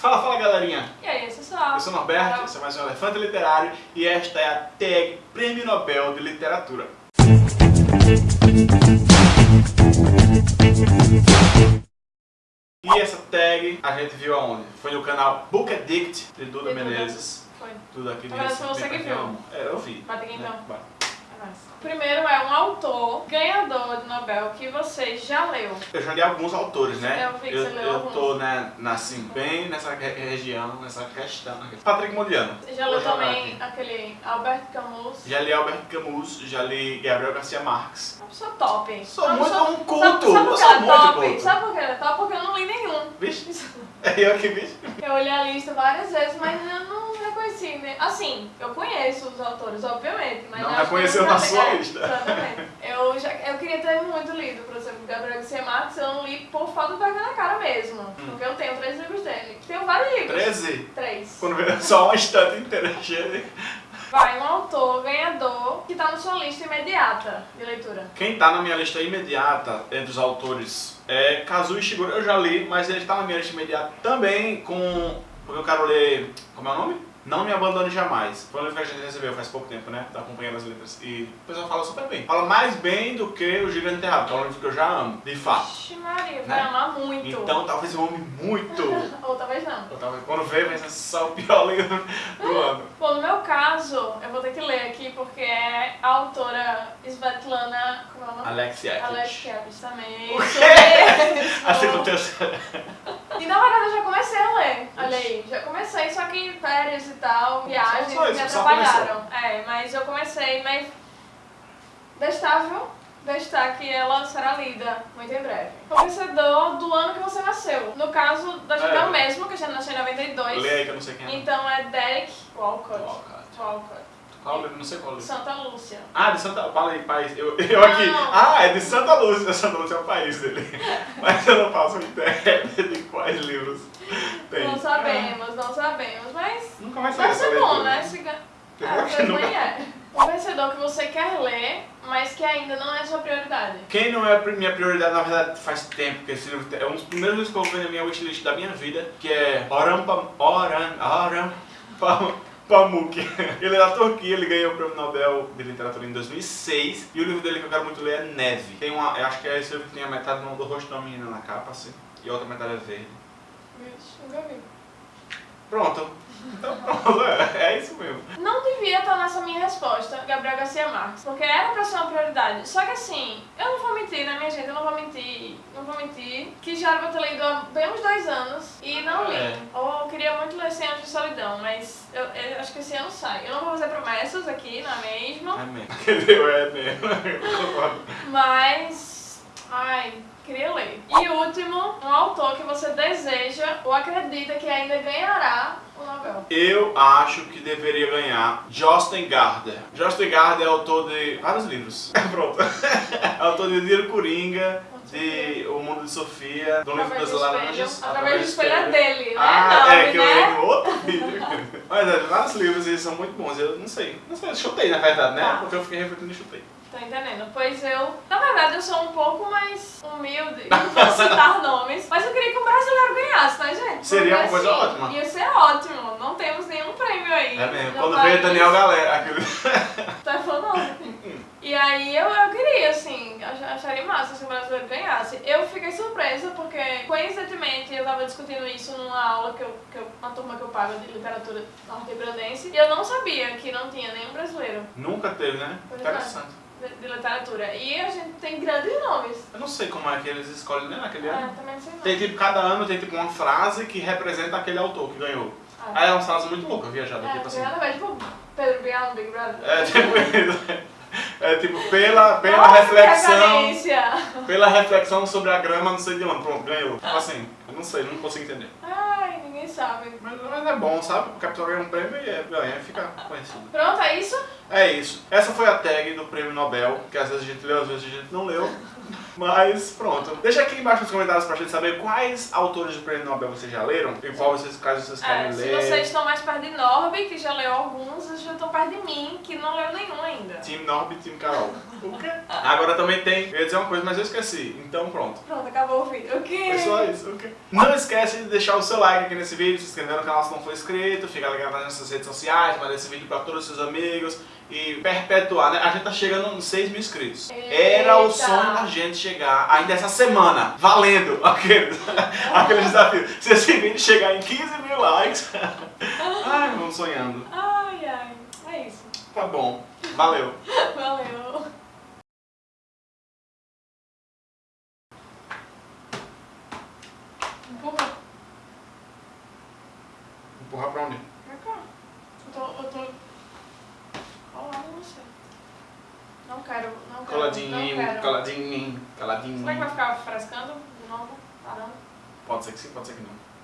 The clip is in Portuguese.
Fala, fala galerinha! E aí, pessoal? Eu sou o Norberto, esse é mais um Elefante Literário e esta é a tag Prêmio Nobel de Literatura. E essa tag a gente viu aonde? Foi no canal Book Addict de Duda. Menezes. Foi. Tudo aqui de Agora foi você que viu. É, eu vi. Bate aqui, então. É. Primeiro é um autor ganhador de Nobel que você já leu. Eu já li alguns autores, né? Eu vi que eu, você leu eu alguns. tô, né, na, assim, bem nessa re- região, nessa questão. Patrick Modiano. Você já leu também aquele Albert Camus. Já li Albert Camus, já li Gabriel Garcia Marques. Uma pessoa top. Sou Uma muito pessoa- um culto, Sabe, sabe eu por que sou é muito top? culto. Sabe por que ela é top? Porque eu não li nenhum. Vixe, é eu que vi. Eu olhei a lista várias vezes, mas eu não reconheci. Né? Assim, eu conheço os autores, obviamente. Mas Não reconheceu na sua é, lista. Exatamente. Eu, já, eu queria ter muito lido, por exemplo, Gabriel Garcia Marques, eu não li por falta de vergonha na cara mesmo. Porque eu tenho três livros dele. Tenho vários livros. 13. Três. Quando vê só uma estante inteira cheia de... Vai, um autor ganhador que tá na sua lista imediata de leitura. Quem tá na minha lista imediata entre os autores é Kazuo Ishiguro. Eu já li, mas ele tá na minha lista imediata também com... Porque eu quero ler... Como é o nome? Não Me Abandone Jamais. Foi um livro que a gente recebeu faz pouco tempo, né? Tá acompanhando as letras. E o pessoal fala super bem. Fala mais bem do que O Gigante Enterrado, que é um livro que eu já amo, de fato. Vixe Maria, vai Né? amar muito. Então talvez eu ame muito. Ou talvez não. Eu tava- Quando ver, vai ser só o pior livro do ano. Bom, no meu caso, eu vou ter que ler aqui porque é a autora Svetlana. Como é o nome? Alex Alex Yakic. Kevich também. O quê? mesmo. Assim no terceiro. E na verdade eu já comecei a ler. Olha aí, já comecei, só que férias e tal, viagens isso, me atrapalharam. É, mas eu comecei, mas. Destável, destar que ela será lida muito em breve. O vencedor do ano que você nasceu. No caso da gente é, É. o mesmo, que a gente nasceu em 92. Lê aí que eu não sei quem é. Então é Derek Walcott. Walcott. Walcott. Qual livro? Não sei qual livro. Santa Lúcia. Ah, de Santa... Fala aí, país. Eu, eu aqui. Ah, é de Santa Lúcia. Santa Lúcia é o país dele. Mas eu não faço ideia de quais livros tem. Não sabemos, não sabemos, mas É, nunca vai deve essa ser bom, né? Se ga- Tem hora que mas nunca- nem é. O vencedor que você quer ler, mas que ainda não é sua prioridade. Quem não é a minha prioridade, na verdade, faz tempo que esse livro é um dos primeiros livros que eu vi na minha wishlist da minha vida, que é Oram Pam... Oram... Oram... Pam... Pamuk. Ele é da Turquia, ele ganhou o Prêmio Nobel de Literatura em 2006 e o livro dele que eu quero muito ler é Neve. Tem uma, eu acho que é esse livro que tem a metade do rosto de uma menina na capa, assim, e a outra metade é verde. Vixe, nunca vi. Pronto. Então pronto, é, é isso mesmo. Não devia estar nessa minha resposta, Gabriel Garcia Marques, porque era pra ser uma prioridade. Só que assim, eu não vou mentir, né, minha gente? Eu não vou mentir, não vou mentir, que já era pra ter lido há bem uns dois anos e não li. É. Ou eu queria muito ler 100 Anos de Solidão, mas eu, eu acho que esse ano sai. Eu não vou fazer promessas aqui, não é mesmo? É mesmo. Entendeu? É mesmo. Mas. Ai, queria ler. E último, um autor que você deseja ou acredita que ainda ganhará o Nobel. Eu acho que deveria ganhar Josten Garder. Josten Garder é autor de vários livros. Pronto. É autor de Diro Coringa, de O Mundo de Sofia, do livro das do Laranjas. Através do espelho é dele, né? Ah, é que eu né? li no outro vídeo. Mas é, vários livros eles são muito bons. Eu não sei. Não sei, eu chutei na verdade, né? Tá. Porque eu fiquei refletindo e chutei. Tá entendendo? Pois eu, na verdade, eu sou um pouco mais humilde, não vou citar nomes, mas eu queria que um brasileiro ganhasse, tá, gente? Seria uma Porque, coisa assim, ótima. Ia ser ótimo, não temos nenhum prêmio aí. É mesmo. Quando país. veio Daniel Galera, aquele. Tá falando. E aí eu, eu queria, assim, ach- acharia massa se o brasileiro ganhasse. Eu fiquei surpresa porque, coincidentemente, eu tava discutindo isso numa aula que eu, que eu uma turma que eu pago de literatura norte-grandense, e eu não sabia que não tinha nenhum brasileiro Nunca teve, né? Pois é. De, de literatura. E a gente tem grandes nomes. Eu não sei como é que eles escolhem né, naquele Ah, ano. também não sei não. Tem tipo, cada ano tem tipo uma frase que representa aquele autor que ganhou. Ah. Aí é uma frase muito louca, viajada, É, tipo assim. ver, tipo Pedro Bial no Big Brother. É tipo isso. É tipo, pela, pela Nossa, reflexão. Pela reflexão sobre a grama, não sei de onde. Pronto, ganhou. Tipo assim, eu não sei, não consigo entender. Ai, ninguém sabe. Mas, mas é bom, sabe? Porque a pessoa ganha um prêmio e é, ganha e fica conhecido. Pronto, é isso? É isso. Essa foi a tag do prêmio Nobel, que às vezes a gente leu, às vezes a gente não leu. Mas pronto. Deixa aqui embaixo nos comentários pra gente saber quais autores do Prêmio Nobel vocês já leram e qual vocês, caso vocês querem É, se ler. vocês estão mais perto de Norby, que já leu alguns, vocês já estão perto de mim, que não leu nenhum. Team Norb e Team Carol. O quê? Agora também tem. Eu ia dizer uma coisa, mas eu esqueci. Então pronto. Pronto, acabou o vídeo. O quê? Foi só isso, ok? Não esquece de deixar o seu like aqui nesse vídeo, se inscrever no canal se não for inscrito, ficar ligado nas nossas redes sociais, mandar esse vídeo pra todos os seus amigos e perpetuar, né? A gente tá chegando nos 6 mil inscritos. Era o Eita. sonho da gente chegar ainda essa semana, valendo aquele, aquele desafio. Se esse vídeo chegar em 15 mil likes, ai, vamos sonhando. Ai, ai. É isso. Tá bom, valeu. Valeu. Empurra. Empurrar pra onde? Pra cá. Eu tô. Eu tô. Colado em você. Não quero. Não quero. Coladinho, não quero. coladinho, coladinho. Será que vai ficar frescando de novo? Parando? Pode ser que sim, pode ser que não.